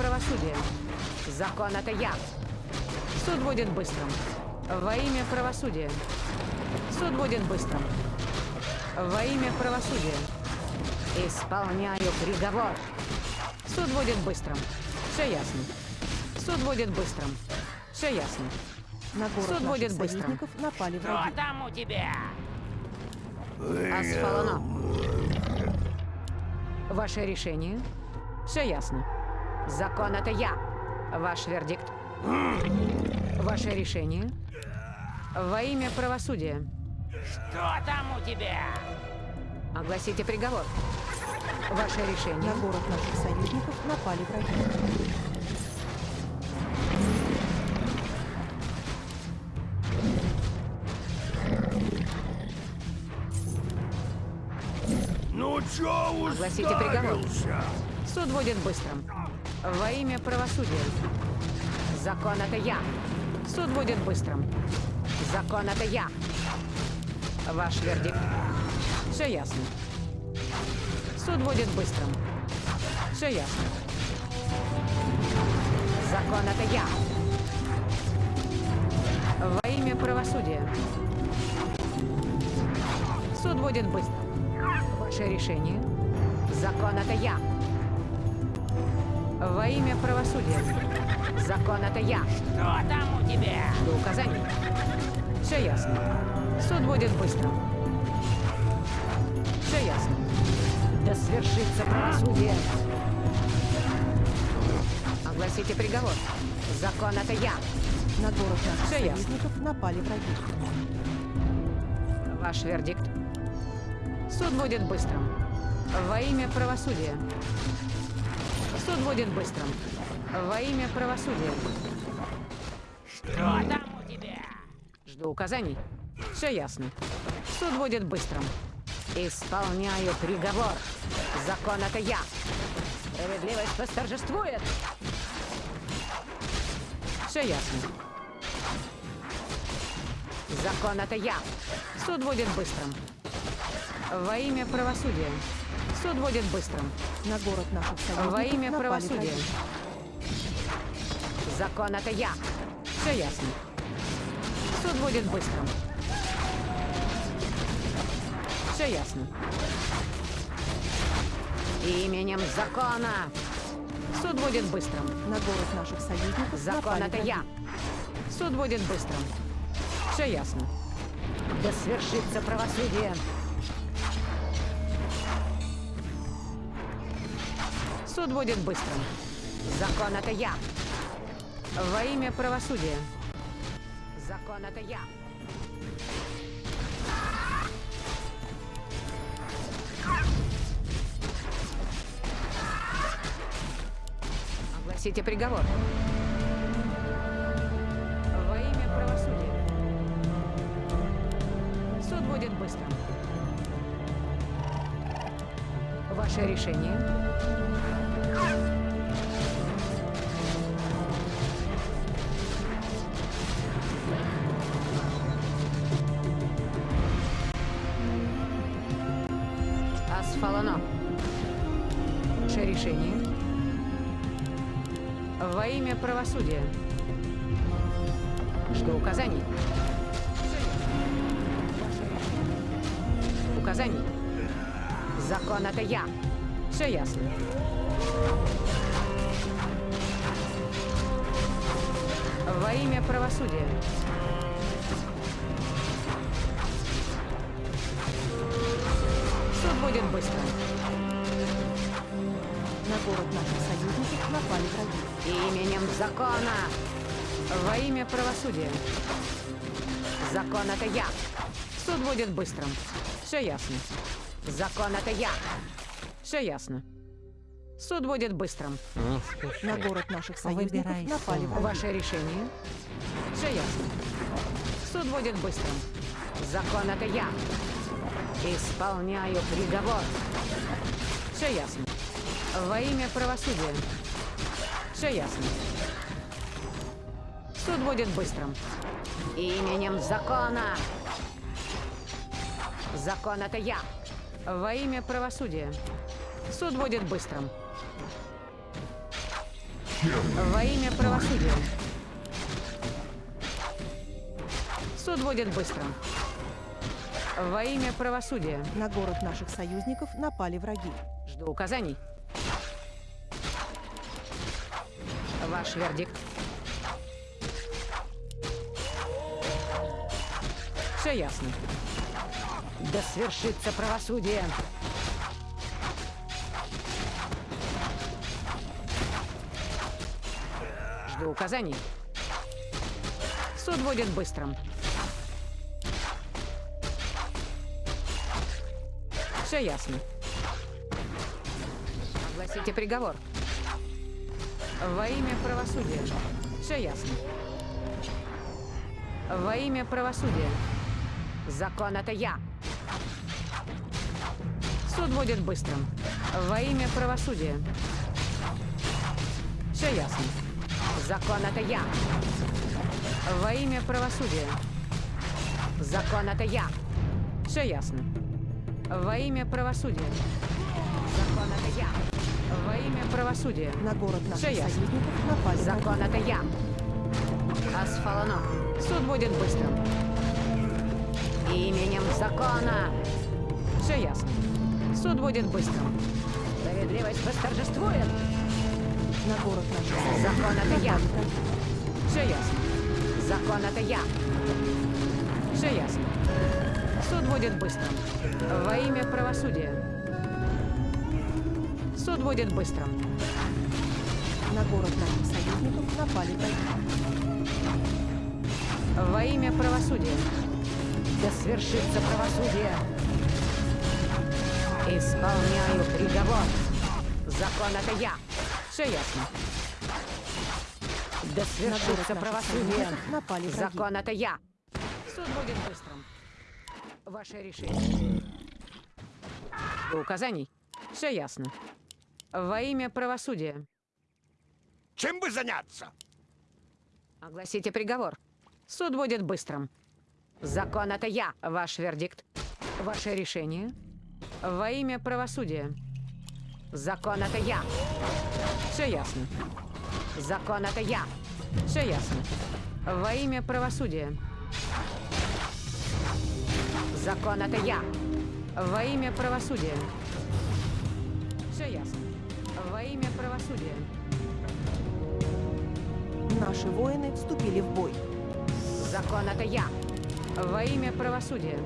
правосудия. Закон это я. Суд будет быстрым. Во имя правосудия. Суд будет быстрым. Во имя правосудия. Исполняю приговор. Суд будет быстрым. Все ясно. Суд будет быстрым. Все ясно. На город Суд будет быстрым. напали Что враги. там у тебя? Асфалано. Ваше решение? Все ясно. Закон это я. Ваш вердикт. Ваше решение? Во имя правосудия. Что там у тебя? Огласите приговор. Ваше решение? На город наших союзников напали враги. Ну чё Огласите приговор. Суд будет быстрым. Во имя правосудия. Закон это я. Суд будет быстрым. Закон это я. Ваш вердикт. Все ясно. Суд будет быстрым. Все ясно. Закон это я. Во имя правосудия. Суд будет быстрым. Ваше решение. Закон это я. Во имя правосудия. Закон это я. Что там у тебя? До указаний. Все ясно. Суд будет быстрым. Все ясно. Да свершится правосудие. Огласите приговор. Закон это я. На город Всё ясно. союзников напали враги. Ваш вердикт. Суд будет быстрым. Во имя правосудия. Суд будет быстрым. Во имя правосудия. Что там у тебя? Жду указаний. Все ясно. Суд будет быстрым. Исполняю приговор. Закон это я. Справедливость восторжествует. Все ясно. Закон это я. Суд будет быстрым. Во имя правосудия. Суд будет быстрым. На город наших союзников Во имя правосудия. враги. Закон это я. Все ясно. Суд будет быстрым. Все ясно. Именем закона. Суд будет быстрым. На город наших союзников Закон это я. Суд будет быстрым. Все ясно. Да свершится правосудие. Суд будет быстрым. Закон это я. Во имя правосудия. Закон это я. Огласите приговор. Во имя правосудия. Суд будет быстрым. Ваше решение? Асфалано. Ваше решение? Во имя правосудия. Жду указаний. Указаний. Закон это я. Все ясно. Во имя правосудия. Суд будет быстрым. На город наших союзников напали враги. Именем закона. Во имя правосудия. Закон это я. Суд будет быстрым. Все ясно. Закон это я. Все ясно. Суд будет быстрым. На город наших союзников Выбирай напали. Ваше решение? Все ясно. Суд будет быстрым. Закон это я. Исполняю приговор. Все ясно. Во имя правосудия. Все ясно. Суд будет быстрым. Именем закона. Закон это я. Во имя правосудия. Суд будет быстрым. Во имя правосудия. Суд будет быстрым. Во имя правосудия. На город наших союзников напали враги. Жду указаний. Ваш вердикт. Все ясно. Да свершится правосудие. Жду указаний. Суд будет быстрым. Все ясно. Огласите приговор. Во имя правосудия. Все ясно. Во имя правосудия. Закон это я. Суд будет быстрым. Во имя правосудия. Все ясно. Закон это я. Во имя правосудия. Закон это я. Все ясно. Во имя правосудия. Закон это я. Во имя правосудия. На город наших Всё ясно. союзников напали. Закон это я. Асфалано. Суд будет быстрым. Именем закона. Все ясно. Суд будет быстрым. Справедливость восторжествует. На город союзников Закон это я. Все ясно. Закон это я. Все ясно. Суд будет быстрым. Во имя правосудия. Суд будет быстрым. На город наших союзников напали. Во имя правосудия. Да свершится правосудие. Исполняю приговор. Закон это я. Все ясно. Да свершится правосудие. напали враги. Закон это я. Суд будет быстрым. Ваше решение. Указаний. Все ясно. Во имя правосудия. Чем бы заняться? Огласите приговор. Суд будет быстрым. Закон это я. Ваш вердикт. Ваше решение. Во имя правосудия. Закон это я. Все ясно. Закон это я. Все ясно. Во имя правосудия. Закон это я. Во имя правосудия. Все ясно. Во имя правосудия. Наши воины вступили в бой. Закон это я. Во имя правосудия.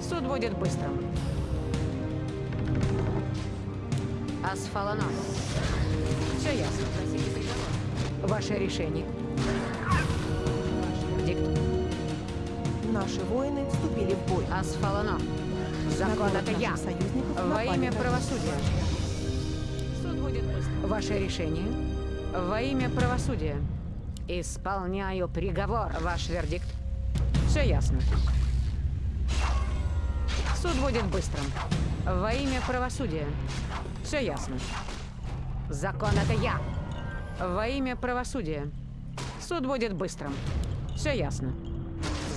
Суд будет быстрым. Асфалано. Все ясно. Ваше решение. Ваш вердикт. Наши воины вступили в бой. Асфалано. Закон это я. Во имя правосудия. Суд будет быстрым. Ваше решение. Во имя правосудия. Исполняю приговор. Ваш вердикт. Все ясно. Суд будет быстрым. Во имя правосудия. Все ясно. Закон это я. Во имя правосудия. Суд будет быстрым. Все ясно.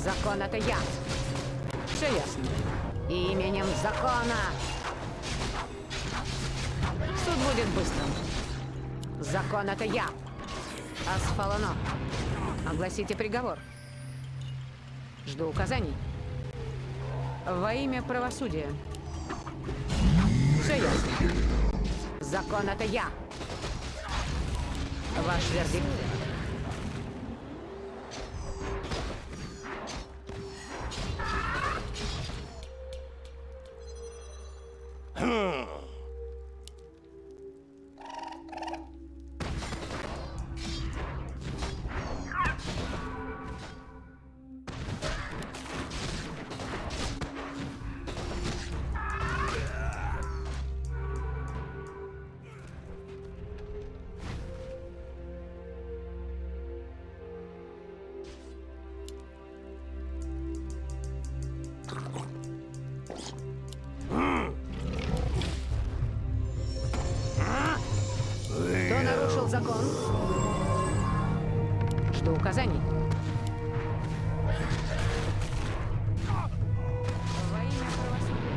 Закон это я. Все ясно. Именем закона. Суд будет быстрым. Закон это я. Асфалано. Огласите приговор. Жду указаний. Во имя правосудия. Все ясно. Закон это я. Ваш вердикт. Кто нарушил закон? Жду указаний. Во имя правосудия.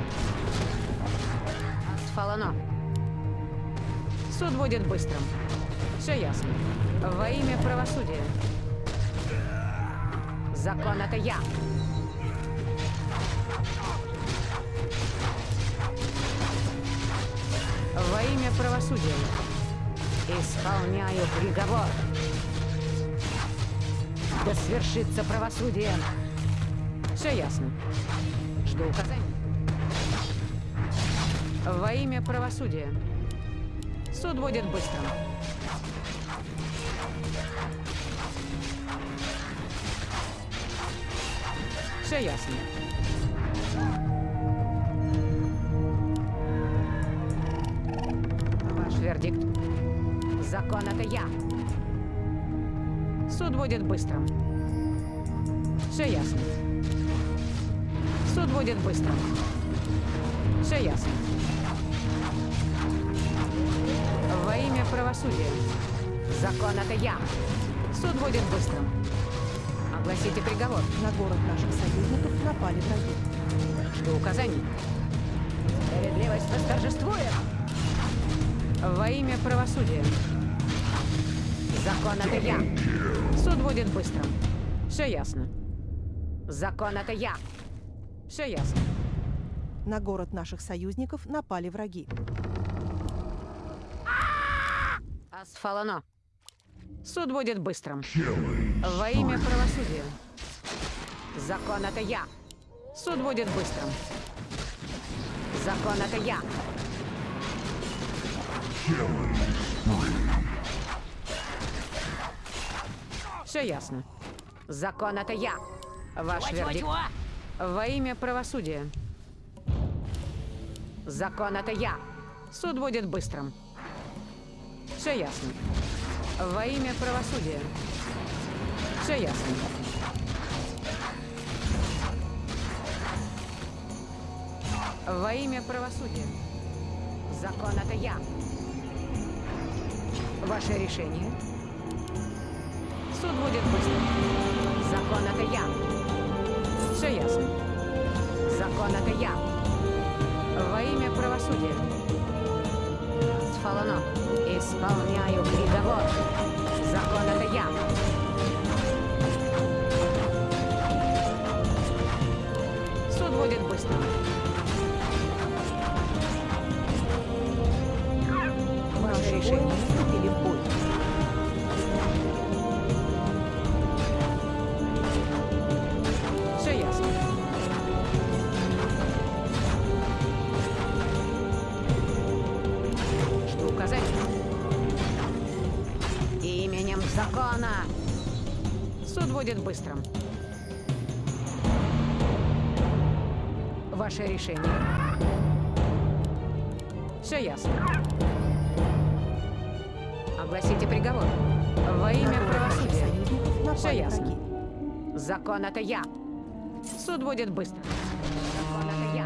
Асфалано. Суд будет быстрым. Все ясно. Во имя правосудия. Закон это я. Правосудия. Исполняю приговор. Да свершится правосудие. Все ясно. Жду указаний. Во имя правосудия. Суд будет быстрым. Все ясно. Вердикт. Закон это я. Суд будет быстрым. Все ясно. Суд будет быстрым. Все ясно. Во имя правосудия. Закон это я. Суд будет быстрым. Огласите приговор. На город наших союзников напали враги. Жду указаний. Справедливость восторжествует. Во имя правосудия. Закон это я. Суд будет быстрым. Все ясно. Закон это я. Все ясно. На город наших союзников напали враги. Асфалано. Суд будет быстрым. Во имя правосудия. Закон это я. Суд будет быстрым. Закон это я. Все ясно. Закон это я. Ваш вердикт. Чего-чего? Во имя правосудия. Закон это я. Суд будет быстрым. Все ясно. Во имя правосудия. Все ясно. Во имя правосудия. Закон это я. Ваше решение. Суд будет быстрым. Закон это я. Все ясно. Закон это я. Во имя правосудия. Сфалано. Исполняю приговор. Закон это я. Решение. вступили в бой. Все ясно. Жду указаний. Именем закона. Суд будет быстрым. Ваше решение. Все ясно. Приговор. Во имя правосудия. Все ясно. Закон это я. Суд будет быстро. Закон это я.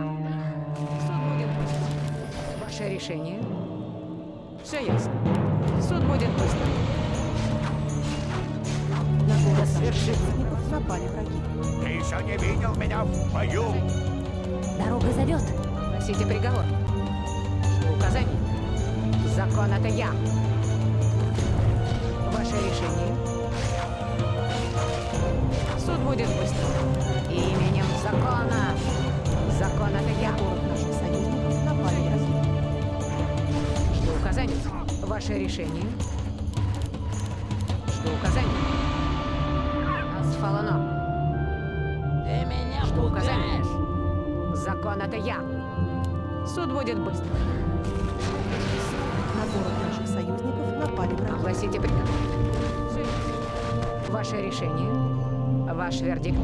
Суд будет быстро. Ваше решение. Все ясно. Суд будет быстро. На город наших свершится. напали враги. Ты еще не видел меня в бою. Дорога зовет. Носите приговор. Жду указаний. Закон это я. Ваше решение. Суд будет быстро. Именем закона. Закон это я. Город наших союзников напали. Жду указаний. Ваше решение. Жду указаний. Асфалано. Ты меня Жду указаний. Закон это я. Суд будет быстро. На город наших союзников напали враги. Огласите приказ. Ваше решение. Ваш вердикт.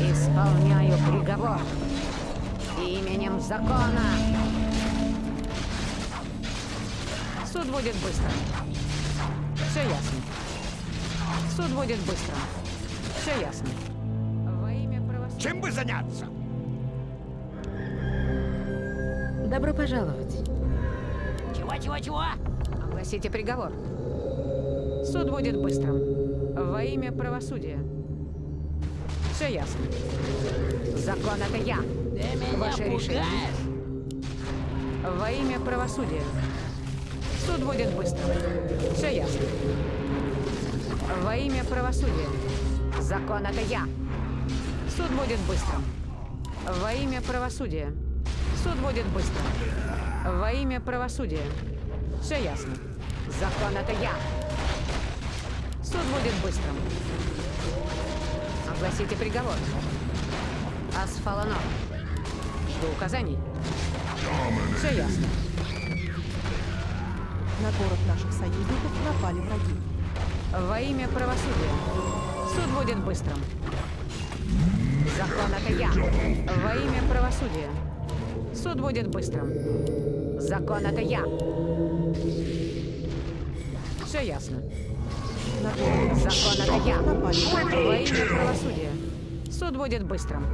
Исполняю приговор. Именем закона. Суд будет быстро. Все ясно. Суд будет быстро. Все ясно. Во имя правосудия. Чем бы заняться? Добро пожаловать. Чего-чего-чего? Огласите приговор. Суд будет быстрым. Во имя правосудия. Все ясно. Закон это я. Ваше решение. Во имя правосудия. Суд будет быстрым. Все ясно. Во имя правосудия. Закон это я. Суд будет быстрым. Во имя правосудия. Суд будет быстрым. Во имя правосудия. Все ясно. Закон это я. Суд будет быстрым. Огласите приговор. Асфаланов. Жду указаний. Все ясно. На город наших союзников напали враги. Во имя правосудия. Суд будет быстрым. Закон это я. Во имя правосудия. Суд будет быстрым. Закон это я. Все ясно. Закон это я. напали. Во имя правосудия. Суд будет быстрым.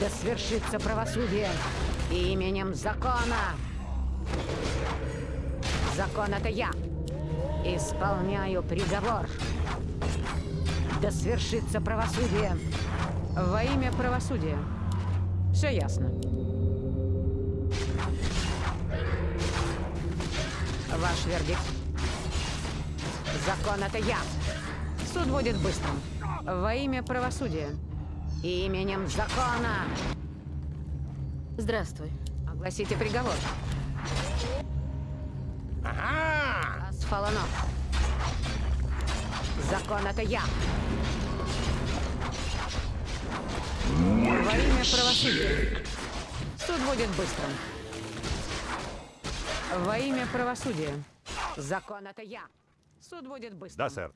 Да свершится правосудие именем закона. Закон это я. Исполняю приговор. Да свершится правосудие во имя правосудия. Все ясно. Ваш вердикт. Закон это я. Суд будет быстрым. Во имя правосудия. Именем закона. Здравствуй. Огласите приговор. Ага! Асфаланов. Закон это я. Во имя правосудия. Суд будет быстрым. Во имя правосудия. Закон это я. Суд будет быстрым. Да, сэр.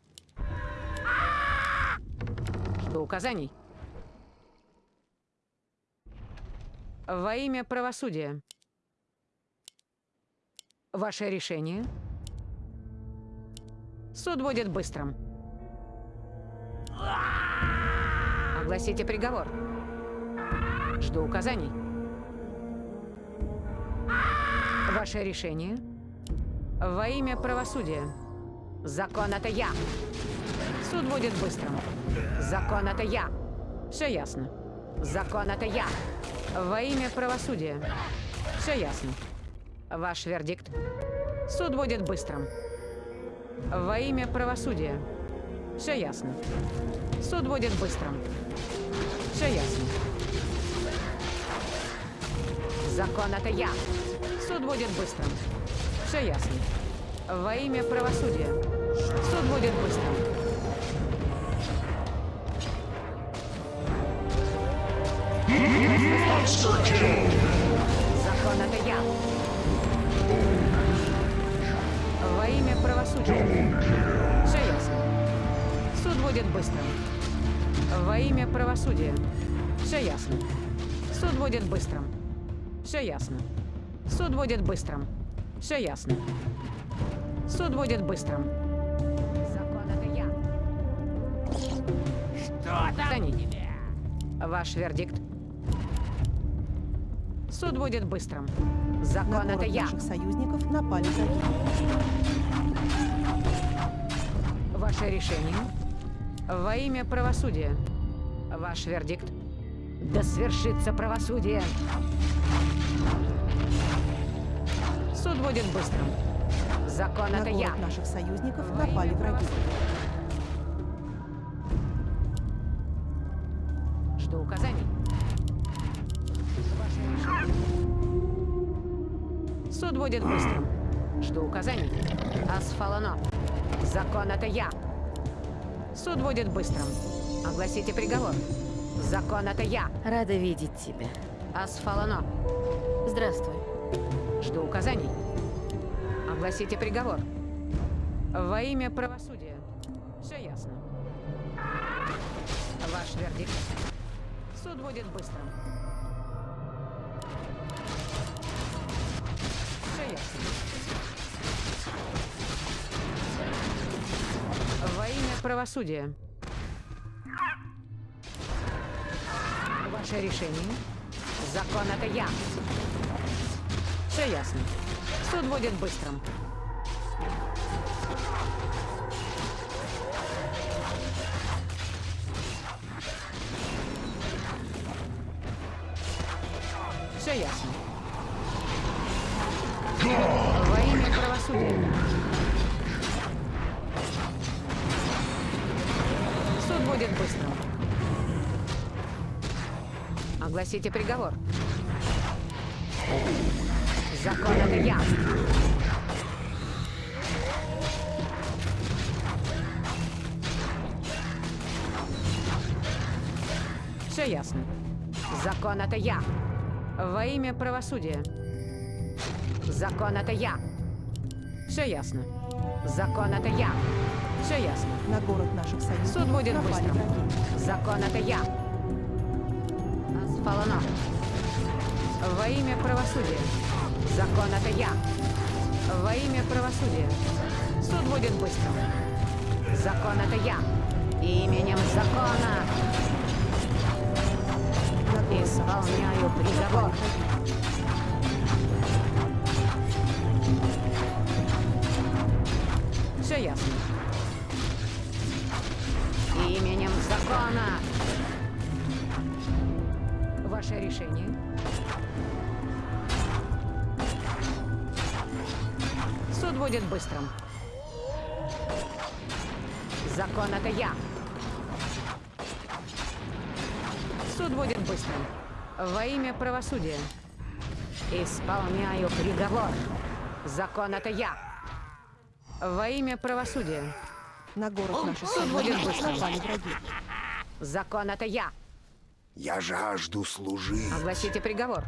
Жду указаний. Во имя правосудия. Ваше решение. Суд будет быстрым. Огласите приговор. Жду указаний. Ваше решение. Во имя правосудия. Закон это я. Суд будет быстрым. Закон это я. Все ясно. Закон это я. Во имя правосудия. Все ясно. Ваш вердикт. Суд будет быстрым. Во имя правосудия. Все ясно. Суд будет быстрым. Все ясно. Закон это я. Суд будет быстрым. Все ясно. Во имя правосудия. Суд будет быстрым. Закон это я. Во имя правосудия. Будет быстрым. Во имя правосудия. Все ясно. Суд будет быстрым. Все ясно. Суд будет быстрым. Все ясно. Суд будет быстрым. Закон это я. Что там Тони. Ваш вердикт. Суд будет быстрым. На Закон город это я. наших союзников напали враги. Ваше решение. Во имя правосудия. Ваш вердикт. Да свершится правосудие. Суд будет быстрым. Закон На это я. наших союзников Во напали враги. Жду указаний. Суд будет быстрым. Жду указаний. Асфалано. Закон это я. Суд будет быстрым. Огласите приговор. Закон это я. Рада видеть тебя. Асфалано. Здравствуй. Жду указаний. Огласите приговор. Во имя правосудия. Все ясно. Ваш вердикт. Суд будет быстрым. Все ясно. Правосудие. Ваше решение. Закон это я. Все ясно. Суд будет быстрым. Все ясно. Во имя правосудия. Будет быстрым. Огласите приговор. Закон это я. Все ясно. Закон это я. Во имя правосудия. Закон это я. Все ясно. Закон это я. Все ясно. На город наших союзников Суд будет враги. Закон это я. Асфалана. Во имя правосудия. Закон это я. Во имя правосудия. Суд будет быстрым. Закон это я. Именем закона исполняю приговор. Все ясно. Закона. Ваше решение. Суд будет быстрым. Закон это я. Суд будет быстрым. Во имя правосудия. Исполняю приговор. Закон это я. Во имя правосудия. На город наших Суд будет быстрым. Закон это я. Я жажду служить. Огласите приговор.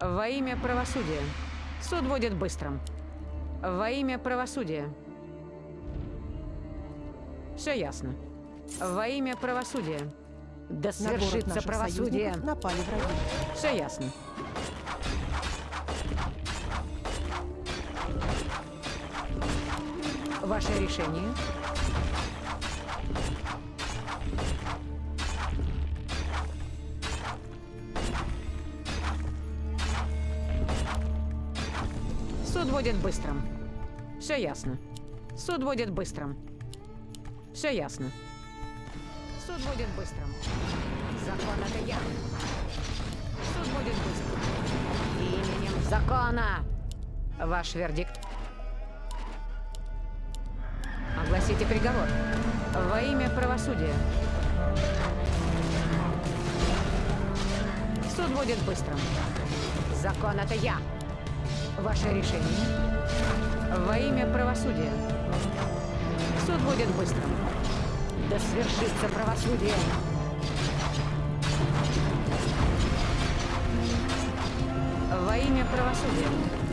Во имя правосудия. Суд будет быстрым. Во имя правосудия. Все ясно. Во имя правосудия. Да свершится правосудие. напали враги. Все ясно. Ваше решение. Суд будет быстрым. Все ясно. Суд будет быстрым. Все ясно. Суд будет быстрым. Закон это я. Суд будет быстрым. Именем закона. Ваш вердикт. Огласите приговор. Во имя правосудия. Суд будет быстрым. Закон это я. Ваше решение. Во имя правосудия. Суд будет быстрым. Да свершится правосудие. Во имя правосудия.